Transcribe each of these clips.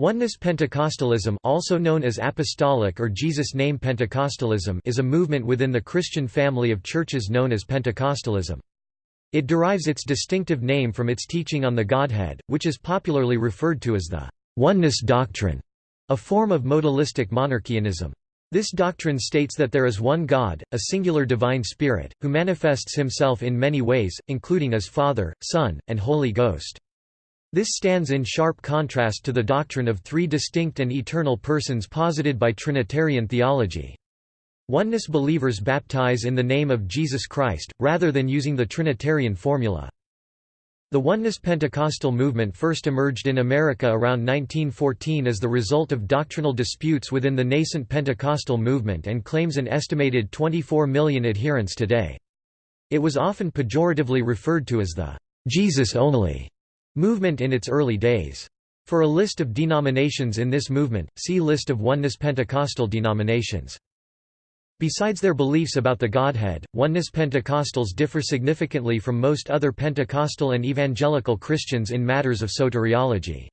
Oneness Pentecostalism also known as Apostolic or Jesus Name Pentecostalism is a movement within the Christian family of churches known as Pentecostalism. It derives its distinctive name from its teaching on the Godhead, which is popularly referred to as the oneness doctrine, a form of modalistic monarchianism. This doctrine states that there is one God, a singular divine spirit, who manifests himself in many ways, including as Father, Son, and Holy Ghost. This stands in sharp contrast to the doctrine of three distinct and eternal persons posited by Trinitarian theology. Oneness believers baptize in the name of Jesus Christ, rather than using the Trinitarian formula. The Oneness Pentecostal movement first emerged in America around 1914 as the result of doctrinal disputes within the nascent Pentecostal movement and claims an estimated 24 million adherents today. It was often pejoratively referred to as the Jesus-only movement in its early days. For a list of denominations in this movement, see List of Oneness Pentecostal denominations. Besides their beliefs about the Godhead, Oneness Pentecostals differ significantly from most other Pentecostal and evangelical Christians in matters of soteriology.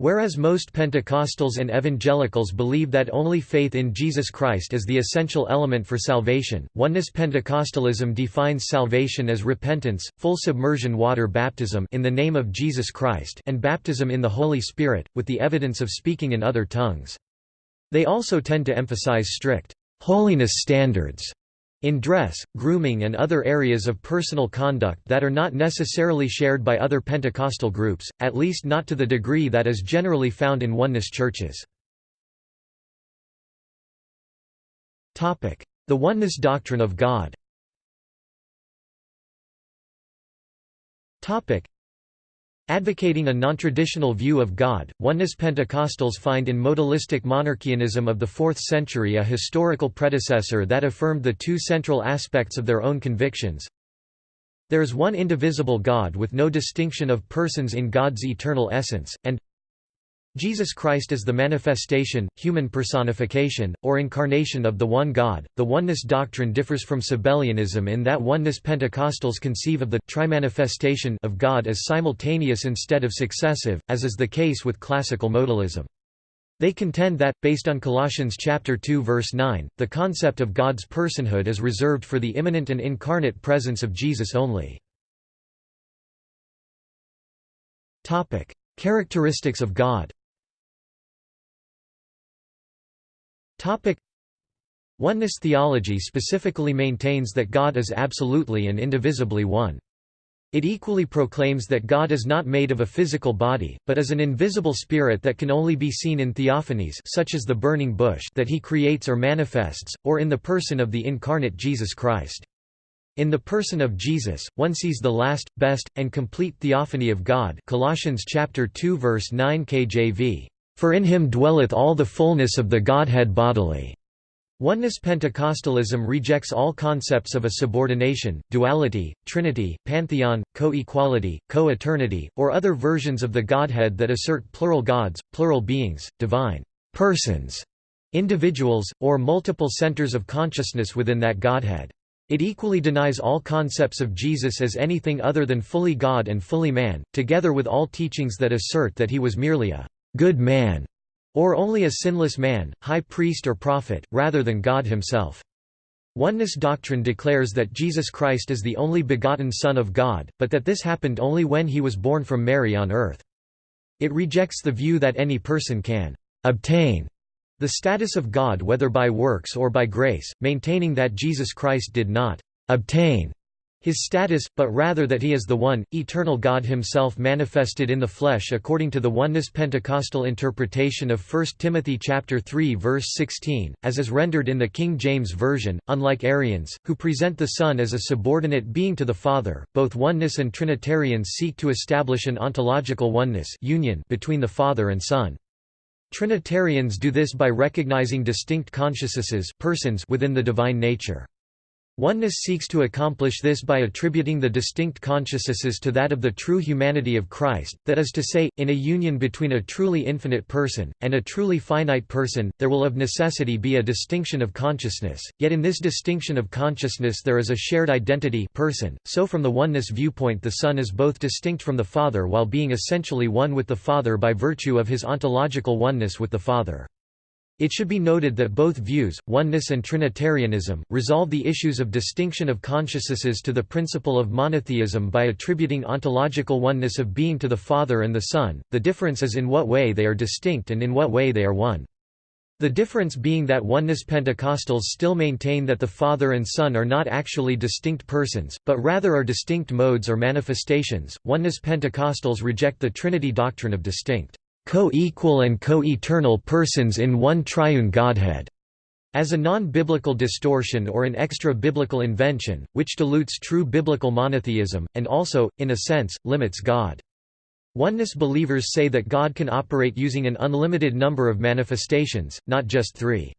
Whereas most Pentecostals and evangelicals believe that only faith in Jesus Christ is the essential element for salvation, Oneness Pentecostalism defines salvation as repentance, full submersion water baptism in the name of Jesus Christ and baptism in the Holy Spirit, with the evidence of speaking in other tongues. They also tend to emphasize strict holiness standards in dress, grooming and other areas of personal conduct that are not necessarily shared by other Pentecostal groups, at least not to the degree that is generally found in oneness churches. The oneness doctrine of God Advocating a non-traditional view of God, Oneness Pentecostals find in modalistic monarchianism of the 4th century a historical predecessor that affirmed the two central aspects of their own convictions. There is one indivisible God with no distinction of persons in God's eternal essence, and Jesus Christ is the manifestation, human personification, or incarnation of the one God. The oneness doctrine differs from Sabellianism in that oneness Pentecostals conceive of the trimanifestation of God as simultaneous instead of successive, as is the case with classical modalism. They contend that, based on Colossians chapter 2 verse 9, the concept of God's personhood is reserved for the immanent and incarnate presence of Jesus only. Characteristics of God Topic Oneness theology specifically maintains that God is absolutely and indivisibly one. It equally proclaims that God is not made of a physical body, but is an invisible spirit that can only be seen in theophanies such as the burning bush that he creates or manifests, or in the person of the incarnate Jesus Christ. In the person of Jesus, one sees the last, best, and complete theophany of God Colossians chapter 2 verse 9 KJV. For in him dwelleth all the fullness of the Godhead bodily." Oneness Pentecostalism rejects all concepts of a subordination, duality, trinity, pantheon, co-equality, co-eternity, or other versions of the Godhead that assert plural gods, plural beings, divine persons, individuals, or multiple centers of consciousness within that Godhead. It equally denies all concepts of Jesus as anything other than fully God and fully man, together with all teachings that assert that he was merely a good man, or only a sinless man, high priest or prophet, rather than God himself. Oneness doctrine declares that Jesus Christ is the only begotten Son of God, but that this happened only when he was born from Mary on earth. It rejects the view that any person can obtain the status of God whether by works or by grace, maintaining that Jesus Christ did not obtain his status, but rather that he is the one, eternal God himself manifested in the flesh according to the oneness Pentecostal interpretation of 1 Timothy chapter 3 verse 16, as is rendered in the King James Version, unlike Arians, who present the Son as a subordinate being to the Father, both oneness and Trinitarians seek to establish an ontological oneness union between the Father and Son. Trinitarians do this by recognizing distinct consciousnesses persons within the divine nature. Oneness seeks to accomplish this by attributing the distinct consciousnesses to that of the true humanity of Christ, that is to say, in a union between a truly infinite person, and a truly finite person, there will of necessity be a distinction of consciousness, yet in this distinction of consciousness there is a shared identity person, so from the oneness viewpoint the Son is both distinct from the Father while being essentially one with the Father by virtue of his ontological oneness with the Father. It should be noted that both views, oneness and Trinitarianism, resolve the issues of distinction of consciousnesses to the principle of monotheism by attributing ontological oneness of being to the Father and the Son, the difference is in what way they are distinct and in what way they are one. The difference being that oneness Pentecostals still maintain that the Father and Son are not actually distinct persons, but rather are distinct modes or manifestations. Oneness Pentecostals reject the Trinity doctrine of distinct co-equal and co-eternal persons in one triune Godhead, as a non-biblical distortion or an extra-biblical invention, which dilutes true biblical monotheism, and also, in a sense, limits God. Oneness believers say that God can operate using an unlimited number of manifestations, not just three.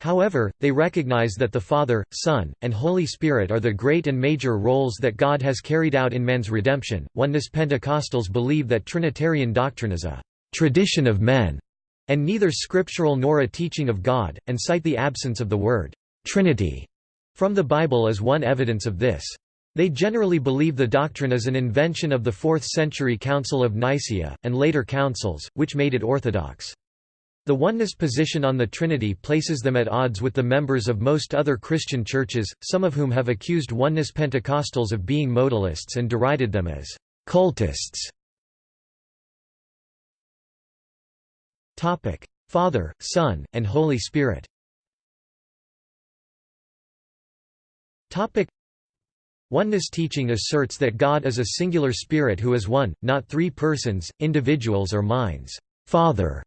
However, they recognize that the Father, Son, and Holy Spirit are the great and major roles that God has carried out in man's redemption. Oneness Pentecostals believe that Trinitarian doctrine is a tradition of men, and neither scriptural nor a teaching of God, and cite the absence of the word Trinity from the Bible as one evidence of this. They generally believe the doctrine is an invention of the 4th century Council of Nicaea, and later councils, which made it orthodox. The oneness position on the Trinity places them at odds with the members of most other Christian churches, some of whom have accused oneness Pentecostals of being modalists and derided them as cultists. Topic: Father, Son, and Holy Spirit. Topic: Oneness teaching asserts that God is a singular spirit who is one, not three persons, individuals or minds. Father,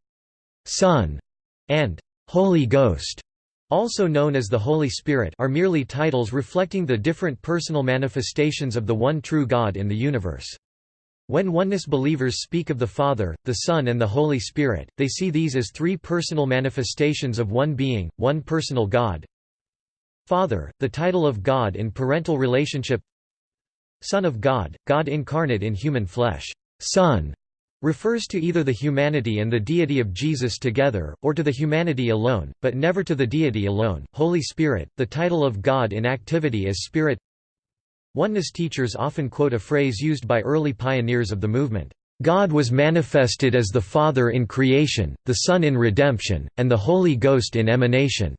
Son, and Holy Ghost, also known as the Holy Spirit, are merely titles reflecting the different personal manifestations of the one true God in the universe. When oneness believers speak of the Father, the Son and the Holy Spirit, they see these as three personal manifestations of one being, one personal God. Father, the title of God in parental relationship Son of God, God incarnate in human flesh. Son refers to either the humanity and the deity of Jesus together, or to the humanity alone, but never to the deity alone. Holy Spirit, the title of God in activity as Spirit Oneness teachers often quote a phrase used by early pioneers of the movement, "...God was manifested as the Father in creation, the Son in redemption, and the Holy Ghost in emanation."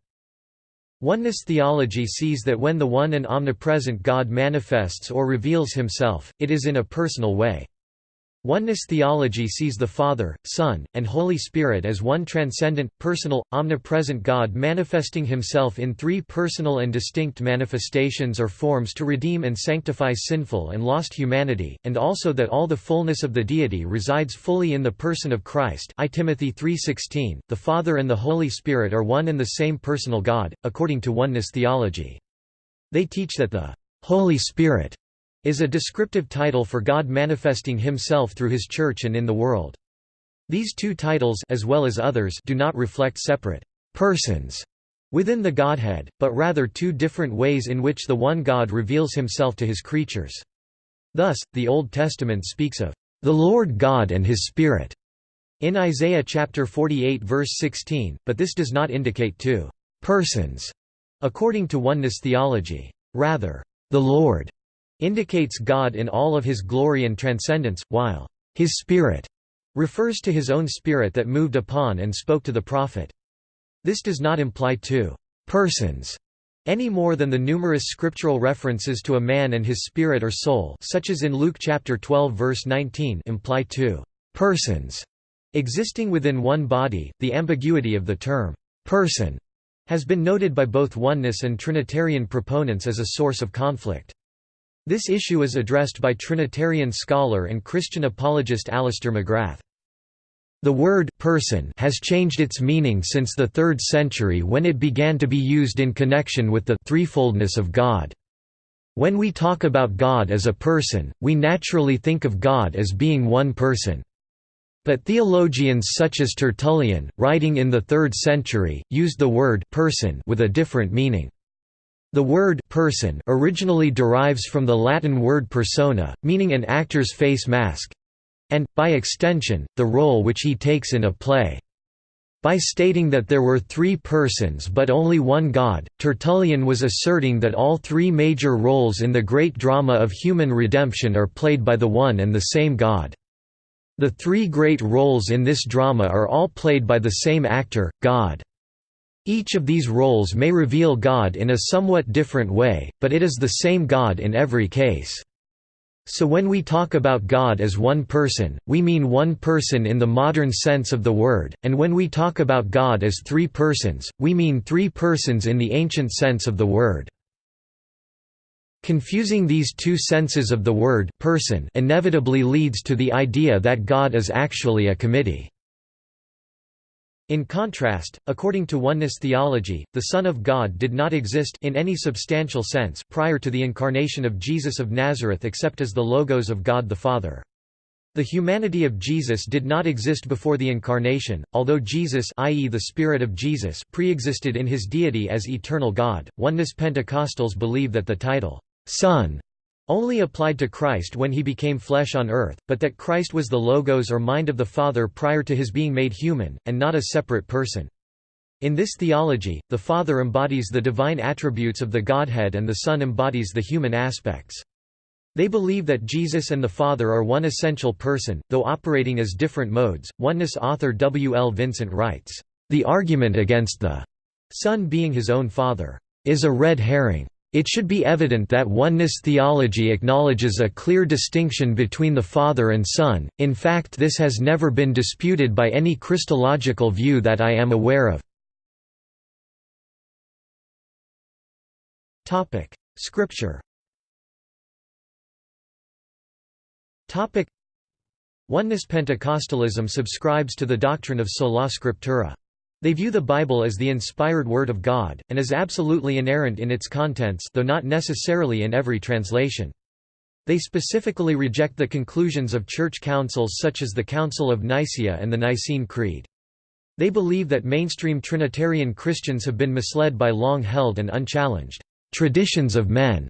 Oneness theology sees that when the one and omnipresent God manifests or reveals himself, it is in a personal way. Oneness theology sees the Father, Son, and Holy Spirit as one transcendent, personal, omnipresent God manifesting himself in three personal and distinct manifestations or forms to redeem and sanctify sinful and lost humanity, and also that all the fullness of the deity resides fully in the person of Christ I Timothy 3.16, the Father and the Holy Spirit are one and the same personal God, according to oneness theology. They teach that the Holy Spirit is a descriptive title for God manifesting himself through his church and in the world. These two titles as well as others do not reflect separate persons within the Godhead, but rather two different ways in which the one God reveals himself to his creatures. Thus, the Old Testament speaks of the Lord God and his Spirit in Isaiah chapter 48 verse 16, but this does not indicate two persons according to oneness theology. Rather, the Lord indicates God in all of his glory and transcendence, while his Spirit refers to his own Spirit that moved upon and spoke to the prophet. This does not imply two persons any more than the numerous scriptural references to a man and his spirit or soul such as in Luke chapter 12 verse 19 imply two persons existing within one body. The ambiguity of the term person has been noted by both oneness and trinitarian proponents as a source of conflict. This issue is addressed by Trinitarian scholar and Christian apologist Alister McGrath. The word person has changed its meaning since the 3rd century when it began to be used in connection with the threefoldness of God. When we talk about God as a person, we naturally think of God as being one person. But theologians such as Tertullian, writing in the 3rd century, used the word person with a different meaning. The word person originally derives from the Latin word persona, meaning an actor's face mask and, by extension, the role which he takes in a play. By stating that there were three persons but only one God, Tertullian was asserting that all three major roles in the great drama of human redemption are played by the one and the same God. The three great roles in this drama are all played by the same actor, God. Each of these roles may reveal God in a somewhat different way, but it is the same God in every case. So when we talk about God as one person, we mean one person in the modern sense of the word, and when we talk about God as three persons, we mean three persons in the ancient sense of the word. Confusing these two senses of the word person inevitably leads to the idea that God is actually a committee. In contrast, according to oneness theology, the Son of God did not exist in any substantial sense prior to the incarnation of Jesus of Nazareth except as the Logos of God the Father. The humanity of Jesus did not exist before the incarnation, although Jesus i.e. the Spirit of Jesus pre-existed in his deity as eternal God. Oneness Pentecostals believe that the title, Son, only applied to Christ when he became flesh on earth, but that Christ was the logos or mind of the Father prior to his being made human, and not a separate person. In this theology, the Father embodies the divine attributes of the Godhead and the Son embodies the human aspects. They believe that Jesus and the Father are one essential person, though operating as different modes. Oneness author W. L. Vincent writes, The argument against the Son being his own Father is a red herring. It should be evident that oneness theology acknowledges a clear distinction between the Father and Son, in fact this has never been disputed by any Christological view that I am aware of. Scripture Oneness Pentecostalism subscribes to the doctrine of sola scriptura. They view the Bible as the inspired Word of God, and as absolutely inerrant in its contents though not necessarily in every translation. They specifically reject the conclusions of church councils such as the Council of Nicaea and the Nicene Creed. They believe that mainstream Trinitarian Christians have been misled by long-held and unchallenged traditions of men.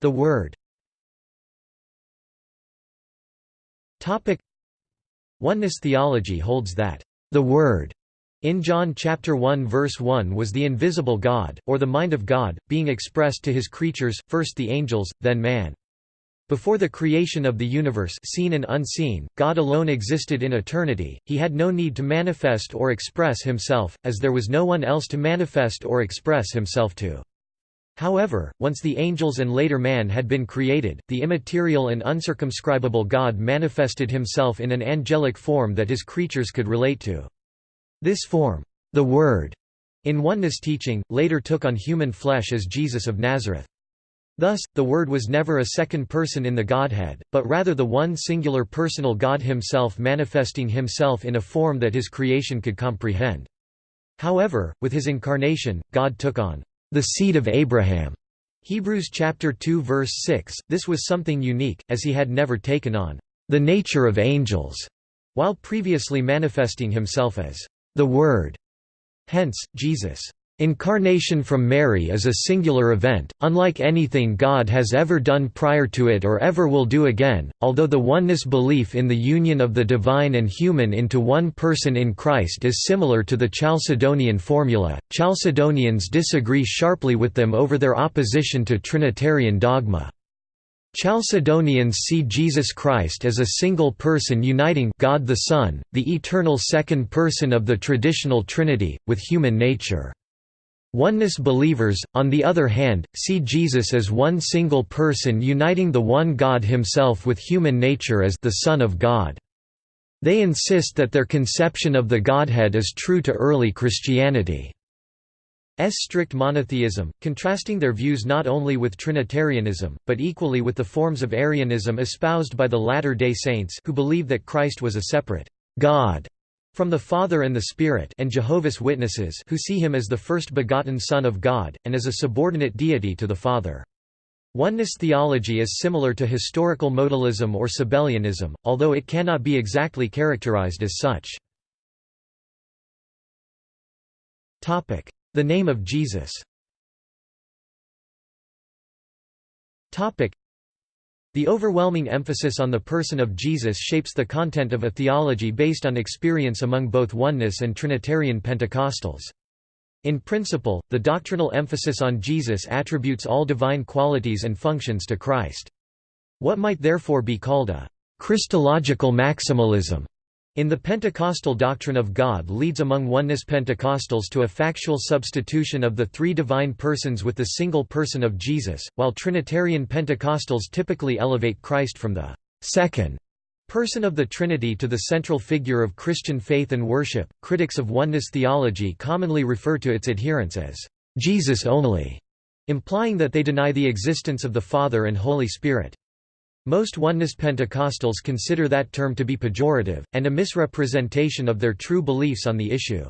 The Word Oneness theology holds that, "...the Word," in John chapter 1 verse 1 was the invisible God, or the mind of God, being expressed to his creatures, first the angels, then man. Before the creation of the universe seen and unseen, God alone existed in eternity, he had no need to manifest or express himself, as there was no one else to manifest or express himself to. However, once the angels and later man had been created, the immaterial and uncircumscribable God manifested himself in an angelic form that his creatures could relate to. This form, the Word, in oneness teaching, later took on human flesh as Jesus of Nazareth. Thus, the Word was never a second person in the Godhead, but rather the one singular personal God himself manifesting himself in a form that his creation could comprehend. However, with his incarnation, God took on the seed of Abraham. Hebrews chapter 2 verse 6. This was something unique, as he had never taken on the nature of angels, while previously manifesting himself as the Word. Hence, Jesus' Incarnation from Mary is a singular event, unlike anything God has ever done prior to it or ever will do again. Although the oneness belief in the union of the divine and human into one person in Christ is similar to the Chalcedonian formula, Chalcedonians disagree sharply with them over their opposition to Trinitarian dogma. Chalcedonians see Jesus Christ as a single person uniting God the Son, the eternal second person of the traditional Trinity, with human nature. Oneness believers, on the other hand, see Jesus as one single person uniting the one God himself with human nature as the Son of God. They insist that their conception of the Godhead is true to early Christianity. S strict monotheism, contrasting their views not only with Trinitarianism, but equally with the forms of Arianism espoused by the Latter-day Saints who believe that Christ was a separate God from the Father and the Spirit and Jehovah's Witnesses who see him as the first begotten Son of God, and as a subordinate deity to the Father. Oneness theology is similar to historical modalism or Sabellianism, although it cannot be exactly characterized as such. The name of Jesus the overwhelming emphasis on the person of Jesus shapes the content of a theology based on experience among both oneness and Trinitarian Pentecostals. In principle, the doctrinal emphasis on Jesus attributes all divine qualities and functions to Christ. What might therefore be called a Christological maximalism in the Pentecostal doctrine of God leads among oneness Pentecostals to a factual substitution of the three divine persons with the single person of Jesus, while Trinitarian Pentecostals typically elevate Christ from the second person of the Trinity to the central figure of Christian faith and worship. Critics of oneness theology commonly refer to its adherents as Jesus only, implying that they deny the existence of the Father and Holy Spirit. Most Oneness Pentecostals consider that term to be pejorative, and a misrepresentation of their true beliefs on the issue.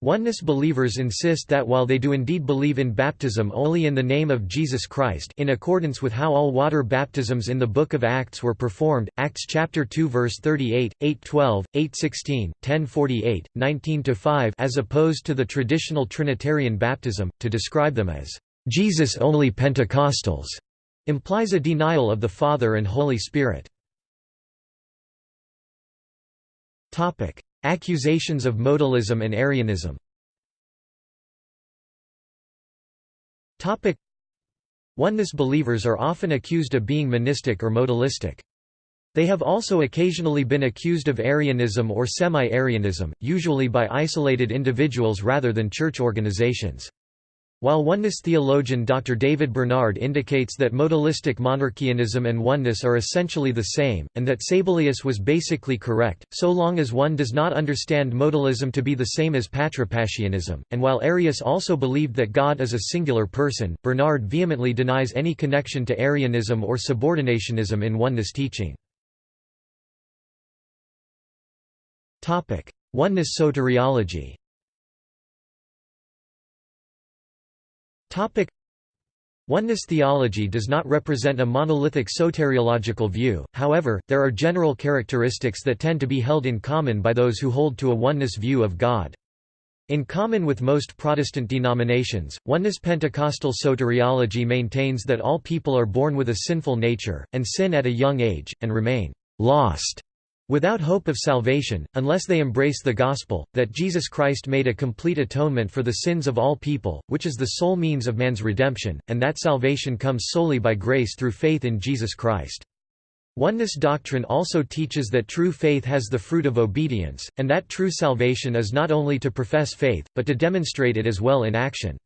Oneness believers insist that while they do indeed believe in baptism only in the name of Jesus Christ in accordance with how all water baptisms in the Book of Acts were performed, Acts chapter 2 verse 38, 8:12, 8:16, 10:48, 19-5 as opposed to the traditional Trinitarian baptism, to describe them as Jesus-only Pentecostals implies a denial of the Father and Holy Spirit. Topic: Accusations of modalism and Arianism Topic: Oneness believers are often accused of being monistic or modalistic. They have also occasionally been accused of Arianism or semi-Arianism, usually by isolated individuals rather than church organizations. While oneness theologian Dr. David Bernard indicates that modalistic monarchianism and oneness are essentially the same, and that Sabellius was basically correct, so long as one does not understand modalism to be the same as patripassianism, and while Arius also believed that God is a singular person, Bernard vehemently denies any connection to Arianism or subordinationism in oneness teaching. Oneness soteriology Oneness theology does not represent a monolithic soteriological view, however, there are general characteristics that tend to be held in common by those who hold to a oneness view of God. In common with most Protestant denominations, oneness Pentecostal soteriology maintains that all people are born with a sinful nature, and sin at a young age, and remain «lost» without hope of salvation, unless they embrace the gospel, that Jesus Christ made a complete atonement for the sins of all people, which is the sole means of man's redemption, and that salvation comes solely by grace through faith in Jesus Christ. Oneness doctrine also teaches that true faith has the fruit of obedience, and that true salvation is not only to profess faith, but to demonstrate it as well in action.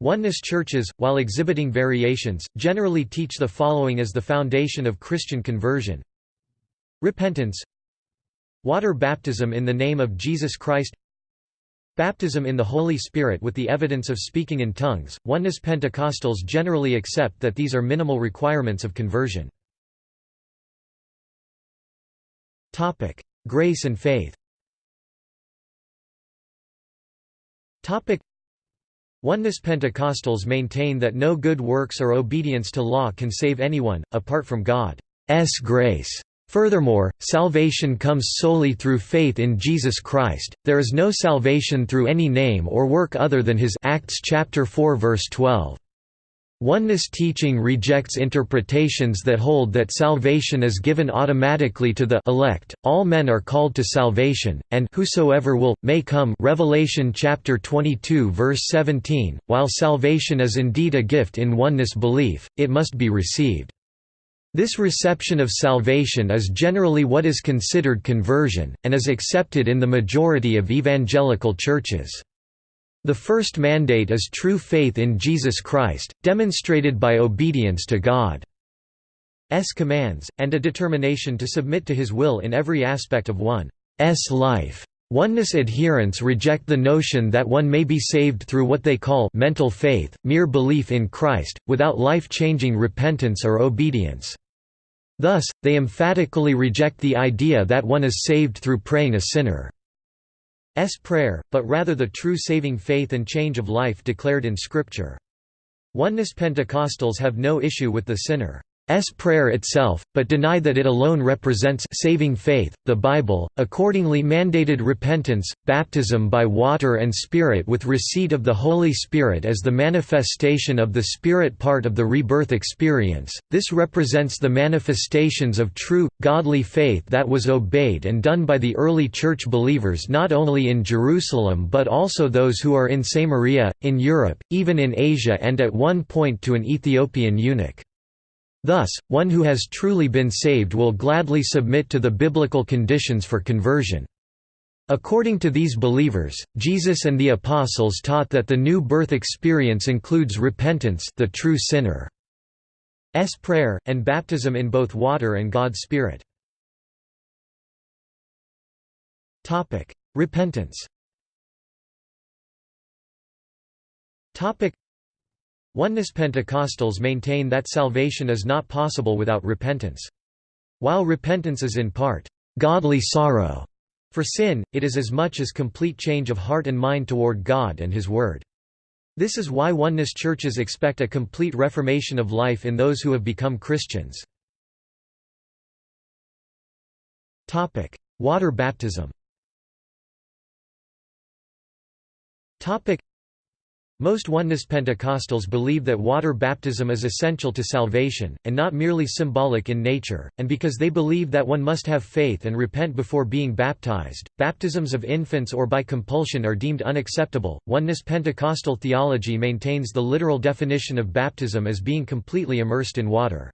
Oneness churches, while exhibiting variations, generally teach the following as the foundation of Christian conversion. Repentance Water baptism in the name of Jesus Christ Baptism in the Holy Spirit with the evidence of speaking in tongues. Oneness Pentecostals generally accept that these are minimal requirements of conversion. Topic: Grace and faith. Topic: Oneness Pentecostals maintain that no good works or obedience to law can save anyone apart from God's grace. Furthermore, salvation comes solely through faith in Jesus Christ. There is no salvation through any name or work other than his Acts chapter 4 verse 12. Oneness teaching rejects interpretations that hold that salvation is given automatically to the elect. All men are called to salvation, and whosoever will may come. Revelation chapter 22 verse 17. While salvation is indeed a gift in oneness belief, it must be received. This reception of salvation is generally what is considered conversion, and is accepted in the majority of evangelical churches. The first mandate is true faith in Jesus Christ, demonstrated by obedience to God's commands, and a determination to submit to His will in every aspect of one's life. Oneness adherents reject the notion that one may be saved through what they call mental faith, mere belief in Christ, without life-changing repentance or obedience. Thus, they emphatically reject the idea that one is saved through praying a sinner's prayer, but rather the true saving faith and change of life declared in Scripture. Oneness Pentecostals have no issue with the sinner's prayer itself, but deny that it alone represents saving faith. The Bible accordingly mandated repentance, baptism by water and Spirit with receipt of the Holy Spirit as the manifestation of the Spirit part of the rebirth experience. This represents the manifestations of true, godly faith that was obeyed and done by the early church believers not only in Jerusalem but also those who are in Samaria, in Europe, even in Asia and at one point to an Ethiopian eunuch. Thus, one who has truly been saved will gladly submit to the biblical conditions for conversion. According to these believers, Jesus and the apostles taught that the new birth experience includes repentance the true sinner's prayer, and baptism in both water and God's Spirit. Repentance Oneness Pentecostals maintain that salvation is not possible without repentance. While repentance is in part, "...godly sorrow," for sin, it is as much as complete change of heart and mind toward God and His Word. This is why Oneness churches expect a complete reformation of life in those who have become Christians. Water baptism most Oneness Pentecostals believe that water baptism is essential to salvation, and not merely symbolic in nature, and because they believe that one must have faith and repent before being baptized, baptisms of infants or by compulsion are deemed unacceptable. Oneness Pentecostal theology maintains the literal definition of baptism as being completely immersed in water.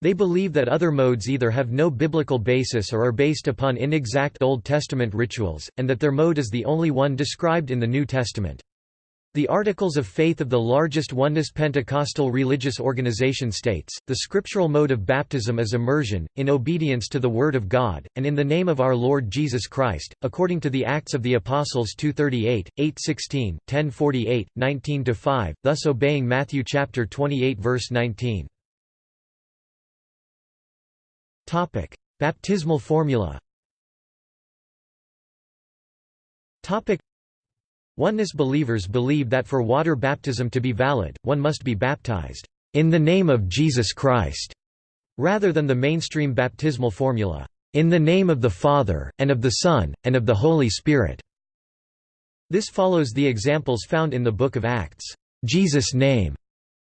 They believe that other modes either have no biblical basis or are based upon inexact Old Testament rituals, and that their mode is the only one described in the New Testament. The Articles of Faith of the largest Oneness Pentecostal religious organization states, the scriptural mode of baptism is immersion, in obedience to the Word of God, and in the name of our Lord Jesus Christ, according to the Acts of the Apostles 2.38, 8.16, 10.48, 19-5, thus obeying Matthew chapter 28 verse 19. Baptismal formula Oneness believers believe that for water baptism to be valid, one must be baptized, "...in the name of Jesus Christ", rather than the mainstream baptismal formula, "...in the name of the Father, and of the Son, and of the Holy Spirit". This follows the examples found in the Book of Acts. Jesus' name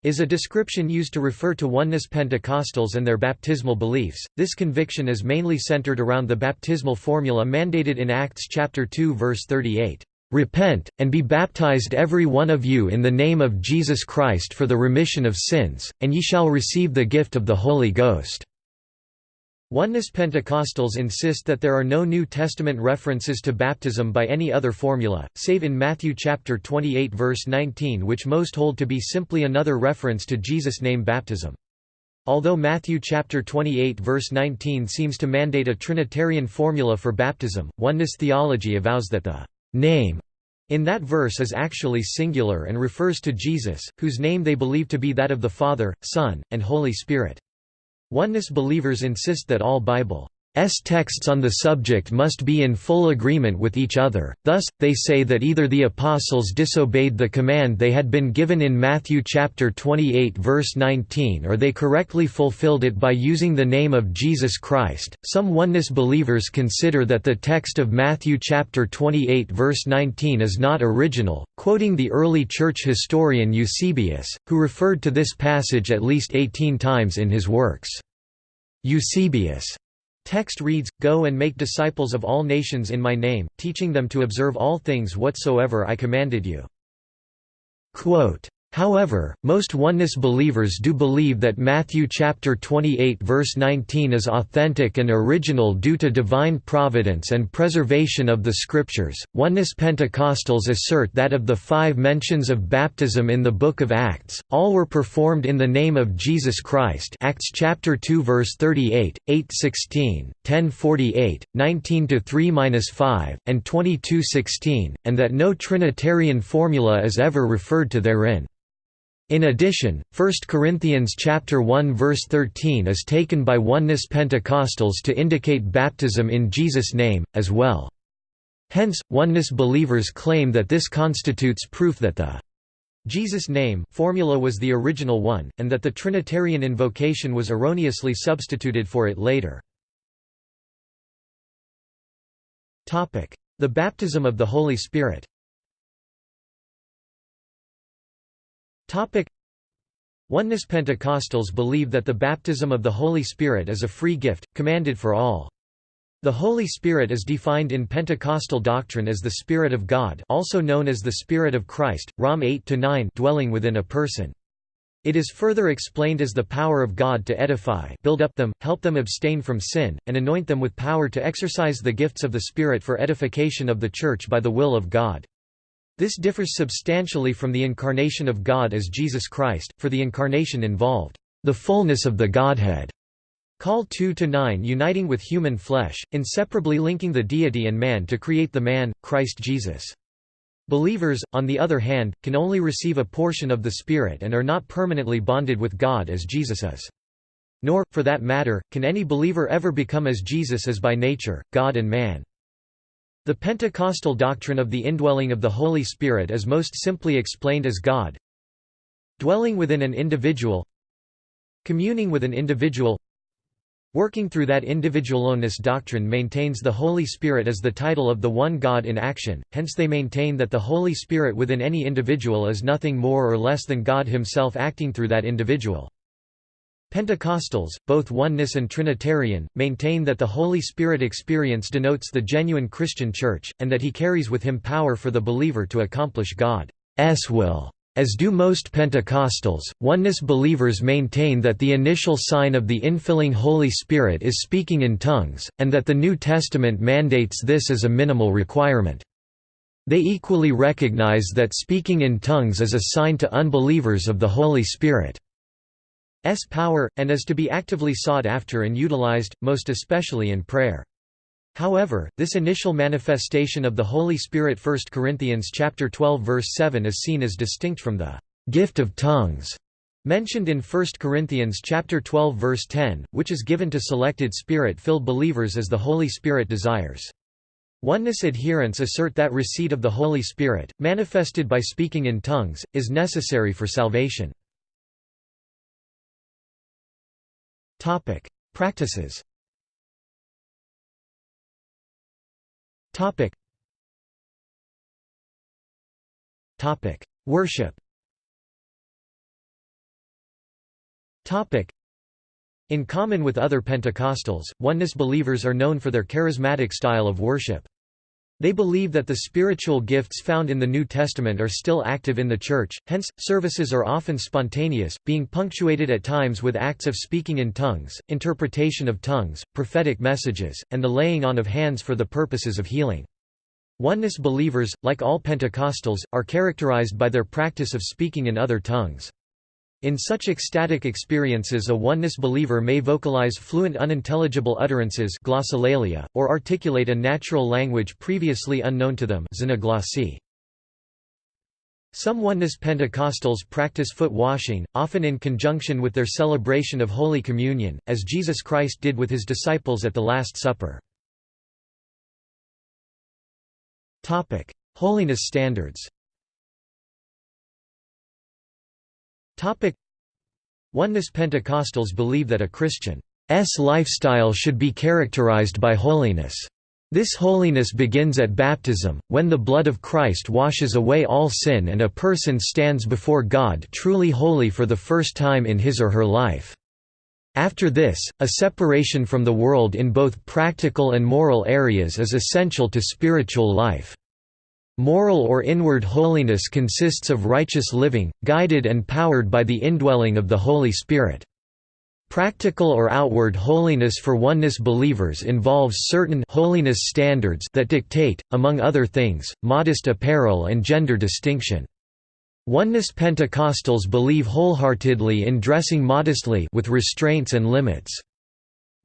is a description used to refer to oneness Pentecostals and their baptismal beliefs. This conviction is mainly centered around the baptismal formula mandated in Acts chapter 2 verse 38. Repent, and be baptized every one of you in the name of Jesus Christ for the remission of sins, and ye shall receive the gift of the Holy Ghost." Oneness Pentecostals insist that there are no New Testament references to baptism by any other formula, save in Matthew chapter 28 verse 19 which most hold to be simply another reference to Jesus' name baptism. Although Matthew chapter 28 verse 19 seems to mandate a Trinitarian formula for baptism, oneness theology avows that the name in that verse is actually singular and refers to Jesus, whose name they believe to be that of the Father, Son, and Holy Spirit. Oneness believers insist that all Bible S texts on the subject must be in full agreement with each other, thus, they say that either the apostles disobeyed the command they had been given in Matthew chapter 28 verse 19 or they correctly fulfilled it by using the name of Jesus Christ. Some oneness believers consider that the text of Matthew chapter 28 verse 19 is not original, quoting the early church historian Eusebius, who referred to this passage at least 18 times in his works. Eusebius Text reads, Go and make disciples of all nations in my name, teaching them to observe all things whatsoever I commanded you. Quote, However, most oneness believers do believe that Matthew chapter 28 verse 19 is authentic and original due to divine providence and preservation of the scriptures. Oneness Pentecostals assert that of the 5 mentions of baptism in the book of Acts, all were performed in the name of Jesus Christ. Acts chapter 2 verse 38, 8:16, 10:48, 19 to 3-5, and 22:16, and that no trinitarian formula is ever referred to therein. In addition, 1 Corinthians chapter 1 verse 13 is taken by oneness Pentecostals to indicate baptism in Jesus' name, as well. Hence, oneness believers claim that this constitutes proof that the Jesus' name, formula was the original one, and that the Trinitarian invocation was erroneously substituted for it later. The baptism of the Holy Spirit Oneness Pentecostals believe that the baptism of the Holy Spirit is a free gift, commanded for all. The Holy Spirit is defined in Pentecostal doctrine as the Spirit of God also known as the Spirit of Christ, Rom 8–9 dwelling within a person. It is further explained as the power of God to edify build up them, help them abstain from sin, and anoint them with power to exercise the gifts of the Spirit for edification of the Church by the will of God. This differs substantially from the incarnation of God as Jesus Christ, for the incarnation involved, "...the fullness of the Godhead." Call 2 to 9 uniting with human flesh, inseparably linking the deity and man to create the man, Christ Jesus. Believers, on the other hand, can only receive a portion of the Spirit and are not permanently bonded with God as Jesus is. Nor, for that matter, can any believer ever become as Jesus is by nature, God and man. The Pentecostal doctrine of the indwelling of the Holy Spirit is most simply explained as God dwelling within an individual communing with an individual Working through that individualoneness doctrine maintains the Holy Spirit as the title of the one God in action, hence they maintain that the Holy Spirit within any individual is nothing more or less than God himself acting through that individual. Pentecostals, both oneness and Trinitarian, maintain that the Holy Spirit experience denotes the genuine Christian Church, and that he carries with him power for the believer to accomplish God's will. As do most Pentecostals, oneness believers maintain that the initial sign of the infilling Holy Spirit is speaking in tongues, and that the New Testament mandates this as a minimal requirement. They equally recognize that speaking in tongues is a sign to unbelievers of the Holy Spirit's power, and is to be actively sought after and utilized, most especially in prayer. However, this initial manifestation of the Holy Spirit 1 Corinthians chapter 12 verse 7 is seen as distinct from the gift of tongues mentioned in 1 Corinthians chapter 12 verse 10, which is given to selected spirit-filled believers as the Holy Spirit desires. Oneness adherents assert that receipt of the Holy Spirit, manifested by speaking in tongues, is necessary for salvation. Practices Topic. Topic. Worship Topic. In common with other Pentecostals, oneness believers are known for their charismatic style of worship. They believe that the spiritual gifts found in the New Testament are still active in the Church, hence, services are often spontaneous, being punctuated at times with acts of speaking in tongues, interpretation of tongues, prophetic messages, and the laying on of hands for the purposes of healing. Oneness believers, like all Pentecostals, are characterized by their practice of speaking in other tongues. In such ecstatic experiences a oneness believer may vocalize fluent unintelligible utterances glossolalia, or articulate a natural language previously unknown to them Some oneness Pentecostals practice foot washing, often in conjunction with their celebration of Holy Communion, as Jesus Christ did with his disciples at the Last Supper. Holiness standards. Topic: Oneness Pentecostals believe that a Christian's lifestyle should be characterized by holiness. This holiness begins at baptism, when the blood of Christ washes away all sin and a person stands before God truly holy for the first time in his or her life. After this, a separation from the world in both practical and moral areas is essential to spiritual life. Moral or inward holiness consists of righteous living, guided and powered by the indwelling of the Holy Spirit. Practical or outward holiness for oneness believers involves certain holiness standards that dictate, among other things, modest apparel and gender distinction. Oneness Pentecostals believe wholeheartedly in dressing modestly with restraints and limits.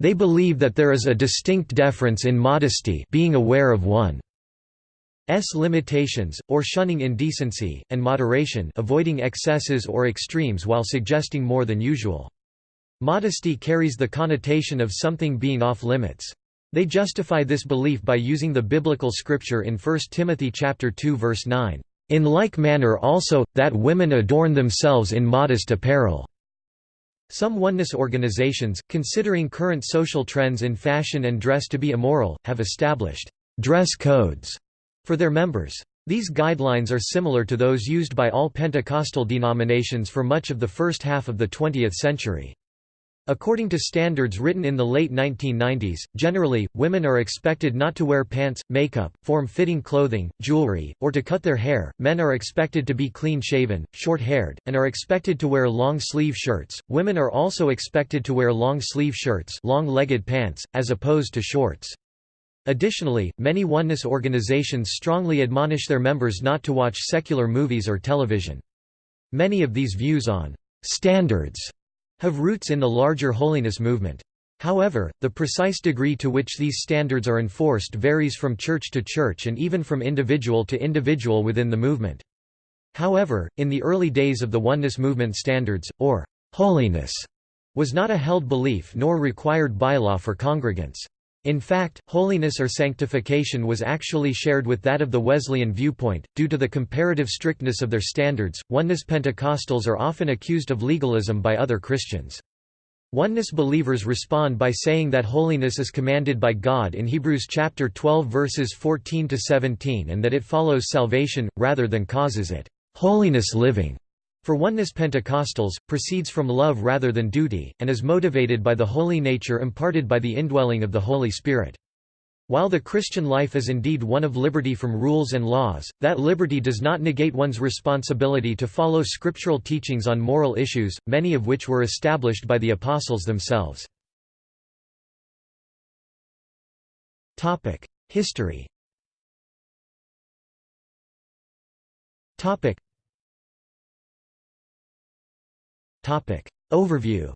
They believe that there is a distinct deference in modesty being aware of one's limitations, or shunning indecency, and moderation avoiding excesses or extremes while suggesting more than usual. Modesty carries the connotation of something being off limits. They justify this belief by using the biblical scripture in 1 Timothy chapter 2 verse 9. In like manner also, that women adorn themselves in modest apparel." Some oneness organizations, considering current social trends in fashion and dress to be immoral, have established «dress codes» for their members. These guidelines are similar to those used by all Pentecostal denominations for much of the first half of the 20th century. According to standards written in the late 1990s, generally, women are expected not to wear pants, makeup, form-fitting clothing, jewelry, or to cut their hair, men are expected to be clean-shaven, short-haired, and are expected to wear long-sleeve shirts, women are also expected to wear long-sleeve shirts long-legged pants, as opposed to shorts. Additionally, many oneness organizations strongly admonish their members not to watch secular movies or television. Many of these views on «standards» have roots in the larger holiness movement. However, the precise degree to which these standards are enforced varies from church to church and even from individual to individual within the movement. However, in the early days of the oneness movement standards, or holiness, was not a held belief nor required bylaw for congregants. In fact, holiness or sanctification was actually shared with that of the Wesleyan viewpoint. Due to the comparative strictness of their standards, Oneness Pentecostals are often accused of legalism by other Christians. Oneness believers respond by saying that holiness is commanded by God in Hebrews chapter 12 verses 14 to 17 and that it follows salvation rather than causes it. Holiness living for oneness Pentecostals, proceeds from love rather than duty, and is motivated by the holy nature imparted by the indwelling of the Holy Spirit. While the Christian life is indeed one of liberty from rules and laws, that liberty does not negate one's responsibility to follow scriptural teachings on moral issues, many of which were established by the apostles themselves. History Topic. Overview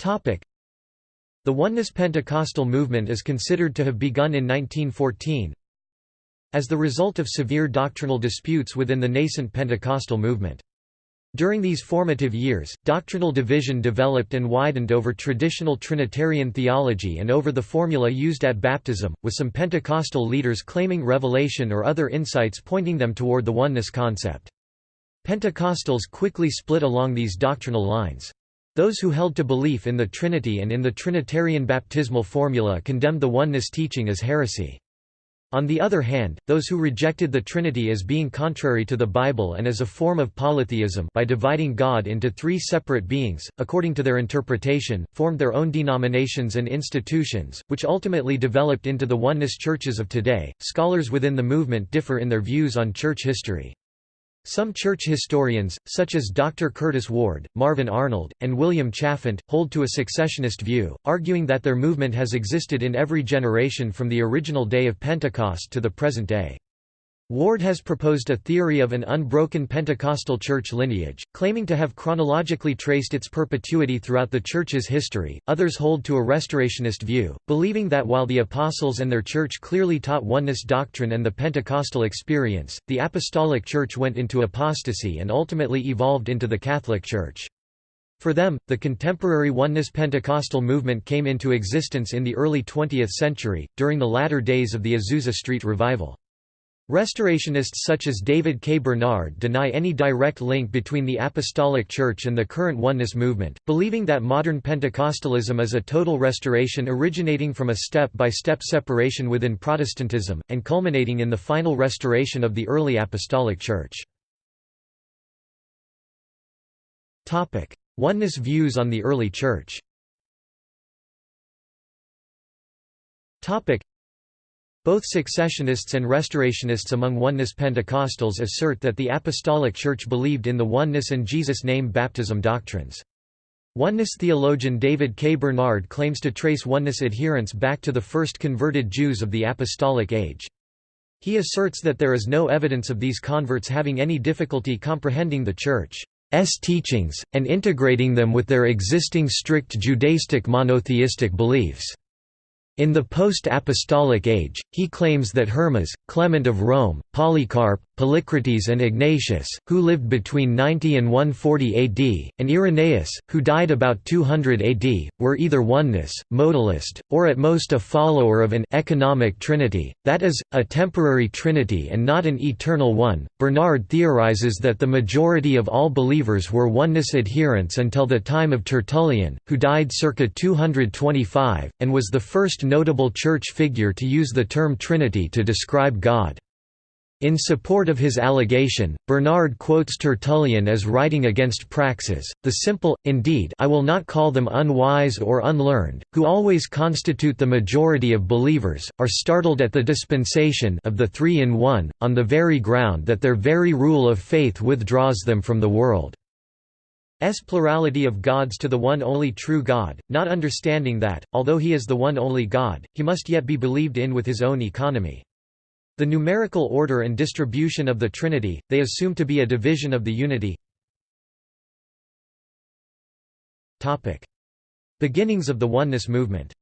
Topic. The Oneness Pentecostal movement is considered to have begun in 1914 as the result of severe doctrinal disputes within the nascent Pentecostal movement. During these formative years, doctrinal division developed and widened over traditional Trinitarian theology and over the formula used at baptism, with some Pentecostal leaders claiming revelation or other insights pointing them toward the oneness concept. Pentecostals quickly split along these doctrinal lines. Those who held to belief in the Trinity and in the Trinitarian baptismal formula condemned the oneness teaching as heresy. On the other hand, those who rejected the Trinity as being contrary to the Bible and as a form of polytheism by dividing God into three separate beings, according to their interpretation, formed their own denominations and institutions, which ultimately developed into the oneness churches of today. Scholars within the movement differ in their views on church history. Some church historians, such as Dr. Curtis Ward, Marvin Arnold, and William Chalfant, hold to a successionist view, arguing that their movement has existed in every generation from the original day of Pentecost to the present day. Ward has proposed a theory of an unbroken Pentecostal church lineage, claiming to have chronologically traced its perpetuity throughout the church's history. Others hold to a restorationist view, believing that while the apostles and their church clearly taught oneness doctrine and the Pentecostal experience, the apostolic church went into apostasy and ultimately evolved into the Catholic Church. For them, the contemporary Oneness Pentecostal movement came into existence in the early 20th century, during the latter days of the Azusa Street Revival. Restorationists such as David K. Bernard deny any direct link between the Apostolic Church and the current Oneness movement, believing that modern Pentecostalism is a total restoration originating from a step-by-step -step separation within Protestantism, and culminating in the final restoration of the early Apostolic Church. Oneness views on the early Church both successionists and restorationists among Oneness Pentecostals assert that the Apostolic Church believed in the oneness and Jesus' name baptism doctrines. Oneness theologian David K. Bernard claims to trace oneness adherents back to the first converted Jews of the Apostolic Age. He asserts that there is no evidence of these converts having any difficulty comprehending the Church's teachings, and integrating them with their existing strict Judaistic monotheistic beliefs. In the post-apostolic age, he claims that Hermas, Clement of Rome, Polycarp, Polycrates and Ignatius, who lived between 90 and 140 AD, and Irenaeus, who died about 200 AD, were either oneness, modalist, or at most a follower of an economic trinity, that is, a temporary trinity and not an eternal one. Bernard theorizes that the majority of all believers were oneness adherents until the time of Tertullian, who died circa 225, and was the first notable church figure to use the term Trinity to describe God. In support of his allegation, Bernard quotes Tertullian as writing against Praxeas, the simple, indeed I will not call them unwise or unlearned, who always constitute the majority of believers, are startled at the dispensation of the three in one, on the very ground that their very rule of faith withdraws them from the world. S plurality of gods to the one only true God, not understanding that, although he is the one only God, he must yet be believed in with his own economy. The numerical order and distribution of the Trinity, they assume to be a division of the unity. Beginnings of the Oneness movement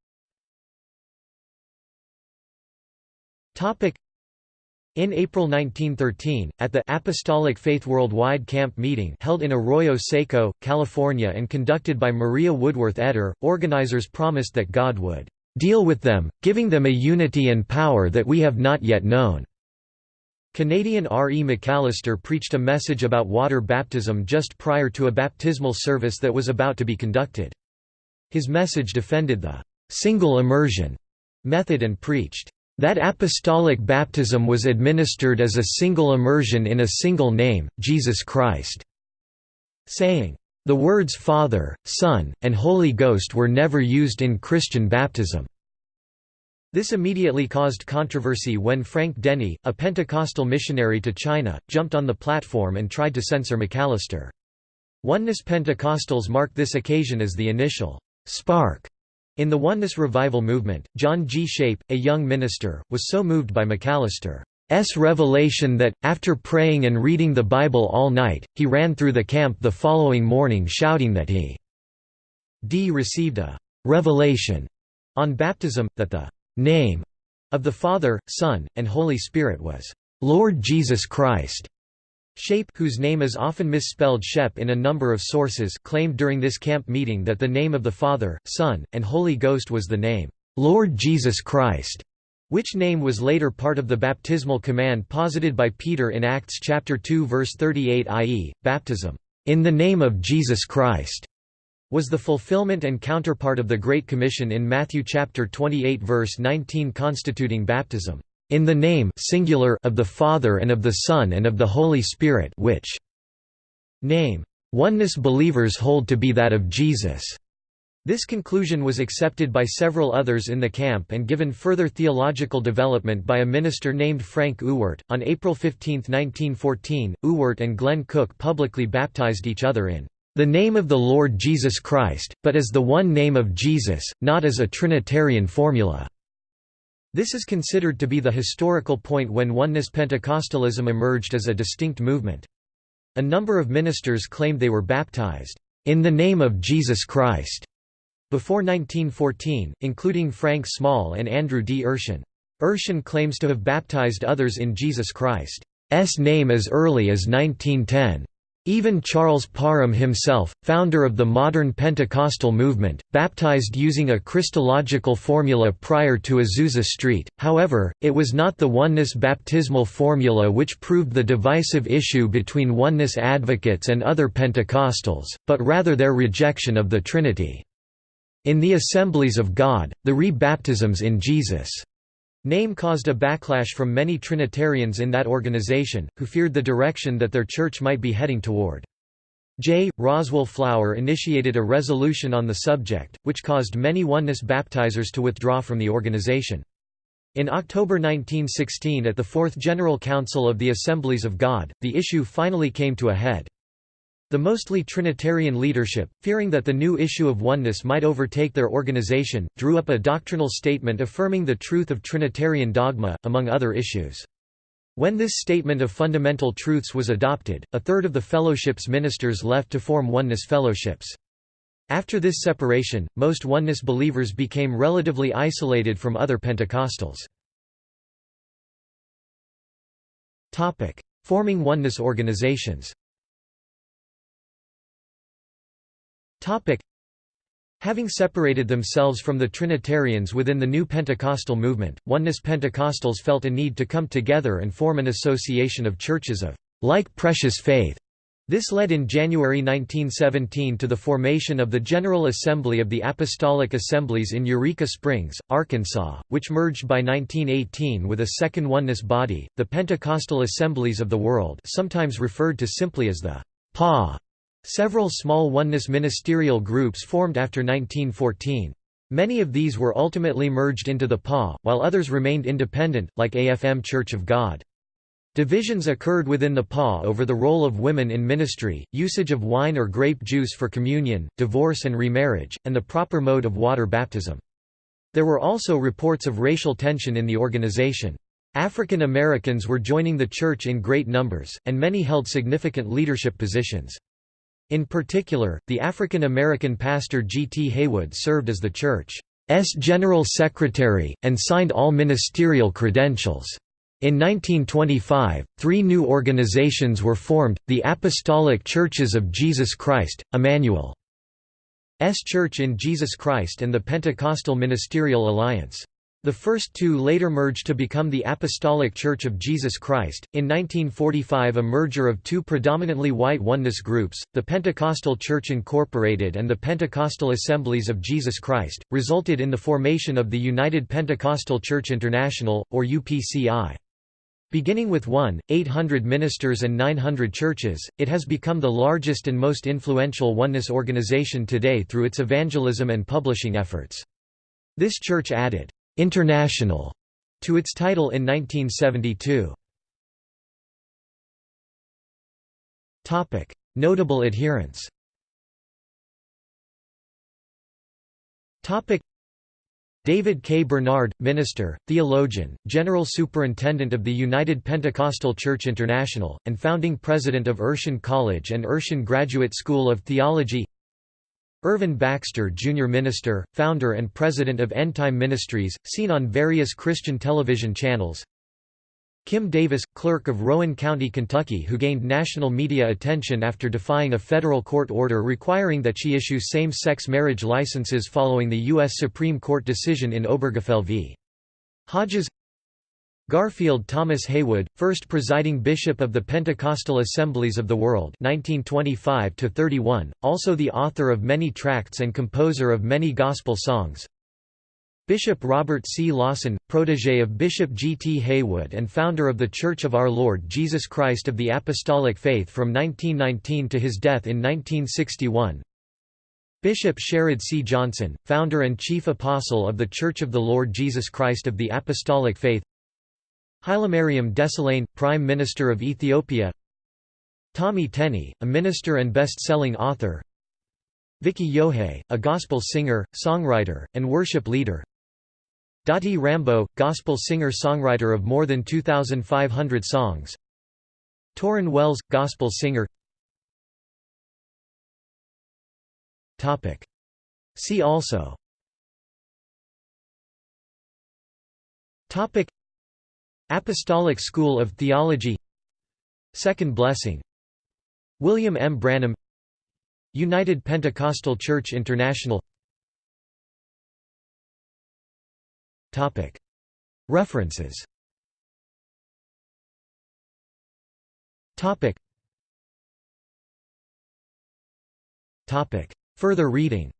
in April 1913, at the Apostolic Faith Worldwide Camp Meeting held in Arroyo Seco, California and conducted by Maria Woodworth Etter, organizers promised that God would "...deal with them, giving them a unity and power that we have not yet known." Canadian R. E. McAllister preached a message about water baptism just prior to a baptismal service that was about to be conducted. His message defended the "...single immersion." method and preached, that apostolic baptism was administered as a single immersion in a single name, Jesus Christ, saying, "...the words Father, Son, and Holy Ghost were never used in Christian baptism." This immediately caused controversy when Frank Denny, a Pentecostal missionary to China, jumped on the platform and tried to censor McAllister. Oneness Pentecostals marked this occasion as the initial spark in the Oneness Revival movement, John G. Schaepe, a young minister, was so moved by McAllister's revelation that, after praying and reading the Bible all night, he ran through the camp the following morning shouting that he d received a «revelation» on baptism, that the «name» of the Father, Son, and Holy Spirit was «Lord Jesus Christ». Schaepe whose name is often misspelled Scheppe in a number of sources claimed during this camp meeting that the name of the Father, Son, and Holy Ghost was the name, "'Lord Jesus Christ' which name was later part of the baptismal command posited by Peter in Acts chapter 2 verse 38 i.e., baptism, "'in the name of Jesus Christ' was the fulfillment and counterpart of the Great Commission in Matthew chapter 28 verse 19 constituting baptism in the name singular of the Father and of the Son and of the Holy Spirit which name oneness believers hold to be that of Jesus. This conclusion was accepted by several others in the camp and given further theological development by a minister named Frank Ewart. On April 15, 1914, Ewart and Glenn Cook publicly baptized each other in the name of the Lord Jesus Christ, but as the one name of Jesus, not as a Trinitarian formula. This is considered to be the historical point when Oneness Pentecostalism emerged as a distinct movement. A number of ministers claimed they were baptized, "...in the name of Jesus Christ." Before 1914, including Frank Small and Andrew D. Urshan. Urshan claims to have baptized others in Jesus Christ's name as early as 1910. Even Charles Parham himself, founder of the modern Pentecostal movement, baptized using a Christological formula prior to Azusa Street, however, it was not the oneness baptismal formula which proved the divisive issue between oneness advocates and other Pentecostals, but rather their rejection of the Trinity. In the Assemblies of God, the re-baptisms in Jesus' Name caused a backlash from many Trinitarians in that organization, who feared the direction that their church might be heading toward. J. Roswell Flower initiated a resolution on the subject, which caused many Oneness baptizers to withdraw from the organization. In October 1916 at the Fourth General Council of the Assemblies of God, the issue finally came to a head. The mostly Trinitarian leadership, fearing that the new issue of oneness might overtake their organization, drew up a doctrinal statement affirming the truth of Trinitarian dogma, among other issues. When this statement of fundamental truths was adopted, a third of the fellowship's ministers left to form oneness fellowships. After this separation, most Oneness believers became relatively isolated from other Pentecostals. Forming Oneness organizations Having separated themselves from the Trinitarians within the new Pentecostal movement, Oneness Pentecostals felt a need to come together and form an association of churches of like precious faith. This led in January 1917 to the formation of the General Assembly of the Apostolic Assemblies in Eureka Springs, Arkansas, which merged by 1918 with a second oneness body, the Pentecostal Assemblies of the World sometimes referred to simply as the PA Several small oneness ministerial groups formed after 1914. Many of these were ultimately merged into the PA, while others remained independent, like AFM Church of God. Divisions occurred within the PA over the role of women in ministry, usage of wine or grape juice for communion, divorce and remarriage, and the proper mode of water baptism. There were also reports of racial tension in the organization. African Americans were joining the church in great numbers, and many held significant leadership positions. In particular, the African American pastor G. T. Haywood served as the church's general secretary, and signed all ministerial credentials. In 1925, three new organizations were formed, the Apostolic Churches of Jesus Christ, Emmanuel's Church in Jesus Christ and the Pentecostal Ministerial Alliance. The first two later merged to become the Apostolic Church of Jesus Christ. In 1945, a merger of two predominantly white oneness groups, the Pentecostal Church Incorporated and the Pentecostal Assemblies of Jesus Christ, resulted in the formation of the United Pentecostal Church International, or UPCI. Beginning with 1, 800 ministers and 900 churches, it has become the largest and most influential oneness organization today through its evangelism and publishing efforts. This church added International to its title in 1972. Topic: Notable adherents. Topic: David K. Bernard, minister, theologian, general superintendent of the United Pentecostal Church International, and founding president of Urshan College and Urshan Graduate School of Theology Irvin Baxter Jr. Minister, founder and president of End Time Ministries, seen on various Christian television channels Kim Davis, clerk of Rowan County, Kentucky who gained national media attention after defying a federal court order requiring that she issue same-sex marriage licenses following the U.S. Supreme Court decision in Obergefell v. Hodges Garfield Thomas Haywood, first presiding bishop of the Pentecostal Assemblies of the World 1925 also the author of many tracts and composer of many gospel songs Bishop Robert C. Lawson, protege of Bishop G. T. Haywood and founder of the Church of Our Lord Jesus Christ of the Apostolic Faith from 1919 to his death in 1961 Bishop Sherrod C. Johnson, founder and chief apostle of the Church of the Lord Jesus Christ of the Apostolic Faith Hailemariam Desalegn, Prime Minister of Ethiopia. Tommy Tenney, a minister and best-selling author. Vicki Yohe, a gospel singer, songwriter, and worship leader. Dottie Rambo, gospel singer-songwriter of more than 2,500 songs. Tauren Wells, gospel singer. See also Apostolic School of Theology. Second Blessing. William M. Branham. United Pentecostal Church International. References. Further reading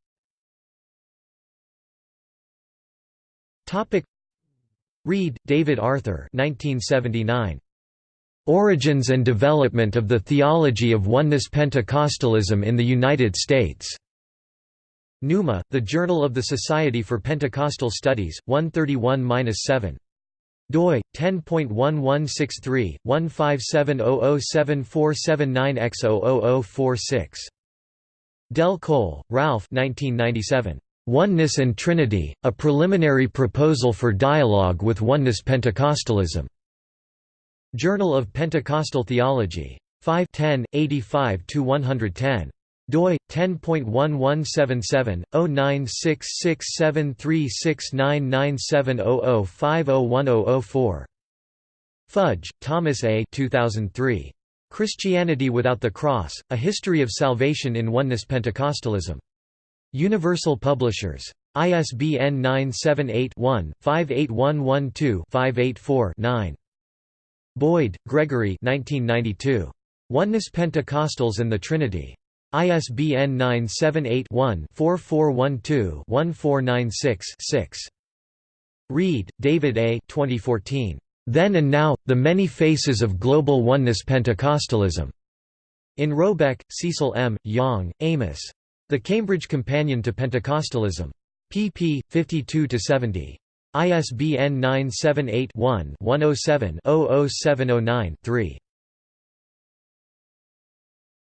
Reed, David Arthur 1979. Origins and Development of the Theology of Oneness Pentecostalism in the United States. Pneuma, The Journal of the Society for Pentecostal Studies, 131-7 doi 10.1163 157007479x00046 Del Colle, Ralph 1997 Oneness and Trinity, a preliminary proposal for dialogue with Oneness Pentecostalism. Journal of Pentecostal Theology. 5 10, 85–110. doi 10.1177/096673699700501004. Fudge, Thomas A. 2003. Christianity Without the Cross: A History of Salvation in Oneness Pentecostalism. Universal Publishers. ISBN 978-1-58112-584-9. Boyd, Gregory 1992. Oneness Pentecostals and the Trinity. ISBN 978-1-4412-1496-6. Reed, David A. 2014. Then and Now, The Many Faces of Global Oneness Pentecostalism. In Robeck, Cecil M., Yong, Amos. The Cambridge Companion to Pentecostalism. pp. 52–70. ISBN 978 one 107 00709 3